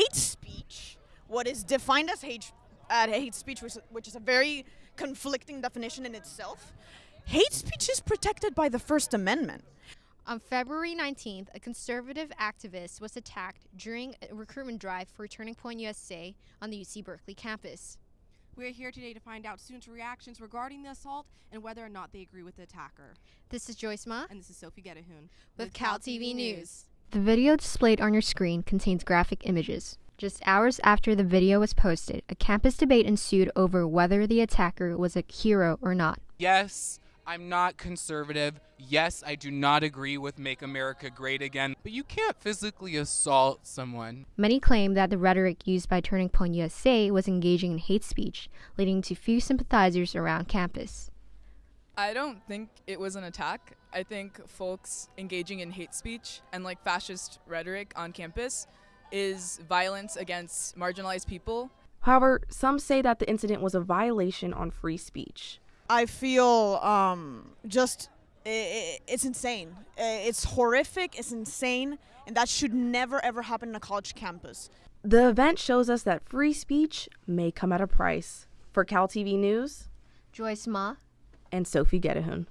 hate speech, what is defined as hate, uh, hate speech, which, which is a very conflicting definition in itself, hate speech is protected by the First Amendment. On February 19th, a conservative activist was attacked during a recruitment drive for Turning Point USA on the UC Berkeley campus. We're here today to find out students' reactions regarding the assault and whether or not they agree with the attacker. This is Joyce Ma And this is Sophie Getahun with Cal TV News. The video displayed on your screen contains graphic images. Just hours after the video was posted, a campus debate ensued over whether the attacker was a hero or not. Yes, I'm not conservative. Yes, I do not agree with Make America Great Again, but you can't physically assault someone. Many claim that the rhetoric used by Turning Point USA was engaging in hate speech, leading to few sympathizers around campus. I don't think it was an attack. I think folks engaging in hate speech and like fascist rhetoric on campus is violence against marginalized people. However, some say that the incident was a violation on free speech. I feel um, just i i it's insane. It's horrific. It's insane, and that should never ever happen in a college campus. The event shows us that free speech may come at a price. For Cal TV News Joyce Ma, and Sophie Getahun.